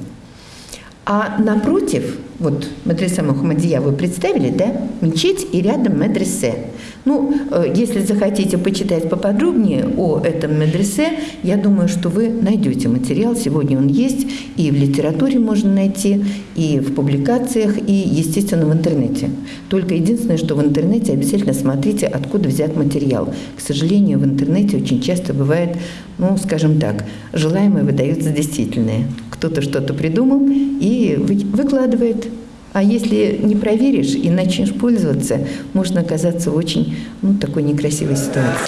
А напротив, вот медресе Мухаммадия вы представили, да, мечеть и рядом медресе. Ну, э, если захотите почитать поподробнее о этом медресе, я думаю, что вы найдете материал. Сегодня он есть, и в литературе можно найти, и в публикациях, и, естественно, в интернете. Только единственное, что в интернете обязательно смотрите, откуда взят материал. К сожалению, в интернете очень часто бывает, ну, скажем так, желаемое выдают за действительное. Кто-то что-то придумал и выкладывает а если не проверишь и начнешь пользоваться, можно оказаться в очень ну, такой некрасивой ситуации.